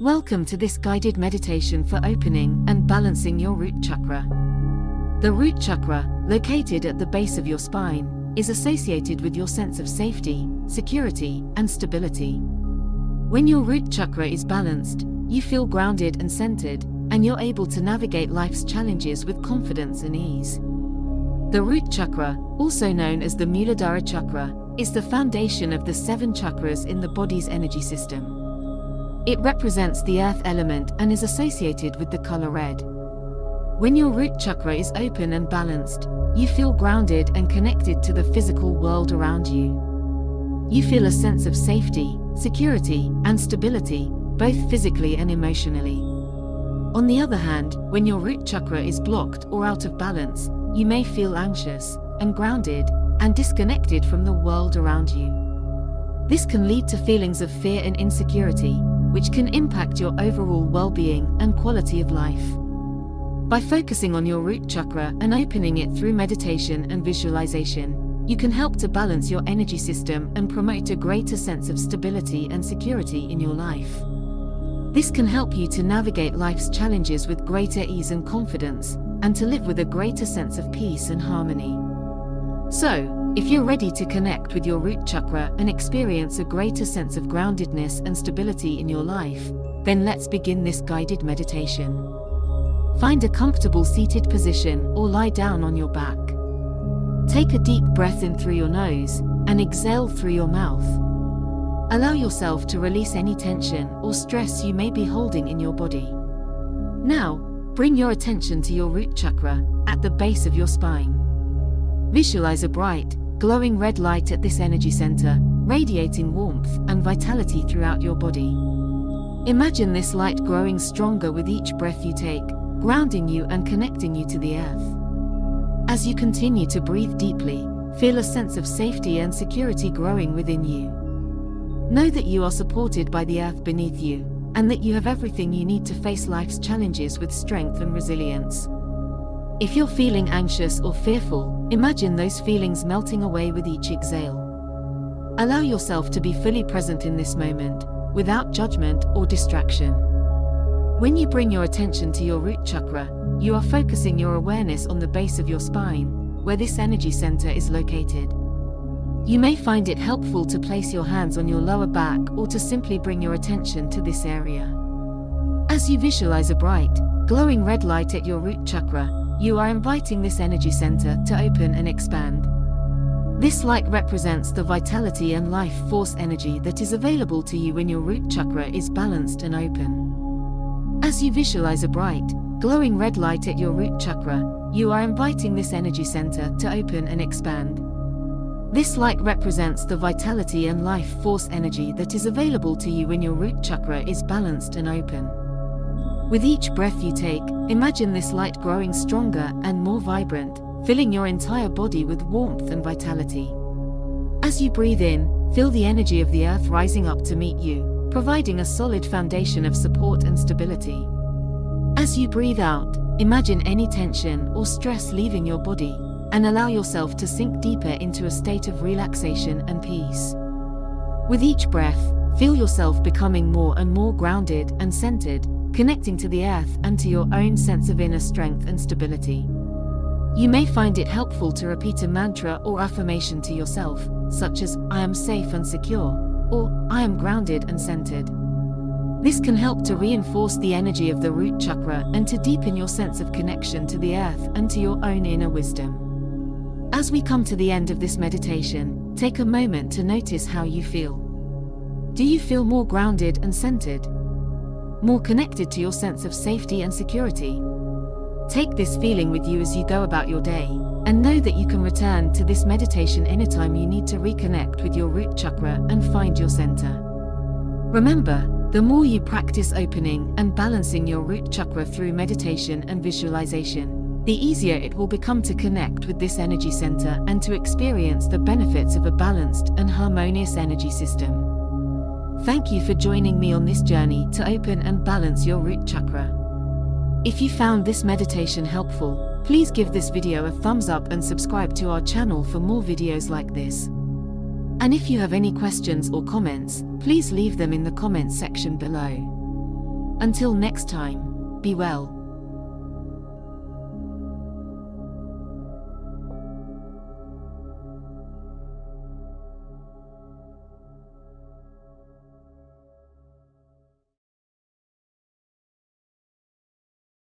Welcome to this guided meditation for opening and balancing your root chakra. The root chakra, located at the base of your spine, is associated with your sense of safety, security, and stability. When your root chakra is balanced, you feel grounded and centered, and you're able to navigate life's challenges with confidence and ease. The root chakra, also known as the Muladhara chakra, is the foundation of the seven chakras in the body's energy system. It represents the earth element and is associated with the color red. When your root chakra is open and balanced, you feel grounded and connected to the physical world around you. You feel a sense of safety, security, and stability, both physically and emotionally. On the other hand, when your root chakra is blocked or out of balance, you may feel anxious, ungrounded, and disconnected from the world around you. This can lead to feelings of fear and insecurity, which can impact your overall well-being and quality of life. By focusing on your root chakra and opening it through meditation and visualization, you can help to balance your energy system and promote a greater sense of stability and security in your life. This can help you to navigate life's challenges with greater ease and confidence, and to live with a greater sense of peace and harmony. So, if you're ready to connect with your root chakra and experience a greater sense of groundedness and stability in your life, then let's begin this guided meditation. Find a comfortable seated position or lie down on your back. Take a deep breath in through your nose and exhale through your mouth. Allow yourself to release any tension or stress you may be holding in your body. Now, bring your attention to your root chakra at the base of your spine. Visualize a bright, glowing red light at this energy center, radiating warmth and vitality throughout your body. Imagine this light growing stronger with each breath you take, grounding you and connecting you to the earth. As you continue to breathe deeply, feel a sense of safety and security growing within you. Know that you are supported by the earth beneath you, and that you have everything you need to face life's challenges with strength and resilience. If you're feeling anxious or fearful, imagine those feelings melting away with each exhale. Allow yourself to be fully present in this moment, without judgment or distraction. When you bring your attention to your root chakra, you are focusing your awareness on the base of your spine, where this energy center is located. You may find it helpful to place your hands on your lower back or to simply bring your attention to this area. As you visualize a bright, glowing red light at your root chakra, you are inviting this energy center to open and expand. This light represents the vitality and life force energy that is available to you when your root chakra is balanced and open. As you visualize a bright, glowing red light at your root chakra, you are inviting this energy center to open and expand. This light represents the vitality and life force energy that is available to you when your root chakra is balanced and open. With each breath you take, imagine this light growing stronger and more vibrant, filling your entire body with warmth and vitality. As you breathe in, feel the energy of the earth rising up to meet you, providing a solid foundation of support and stability. As you breathe out, imagine any tension or stress leaving your body, and allow yourself to sink deeper into a state of relaxation and peace. With each breath, feel yourself becoming more and more grounded and centered, connecting to the earth and to your own sense of inner strength and stability. You may find it helpful to repeat a mantra or affirmation to yourself, such as, I am safe and secure, or, I am grounded and centered. This can help to reinforce the energy of the root chakra and to deepen your sense of connection to the earth and to your own inner wisdom. As we come to the end of this meditation, take a moment to notice how you feel. Do you feel more grounded and centered? More connected to your sense of safety and security. Take this feeling with you as you go about your day, and know that you can return to this meditation anytime you need to reconnect with your root chakra and find your center. Remember, the more you practice opening and balancing your root chakra through meditation and visualization, the easier it will become to connect with this energy center and to experience the benefits of a balanced and harmonious energy system. Thank you for joining me on this journey to open and balance your root chakra. If you found this meditation helpful, please give this video a thumbs up and subscribe to our channel for more videos like this. And if you have any questions or comments, please leave them in the comments section below. Until next time, be well.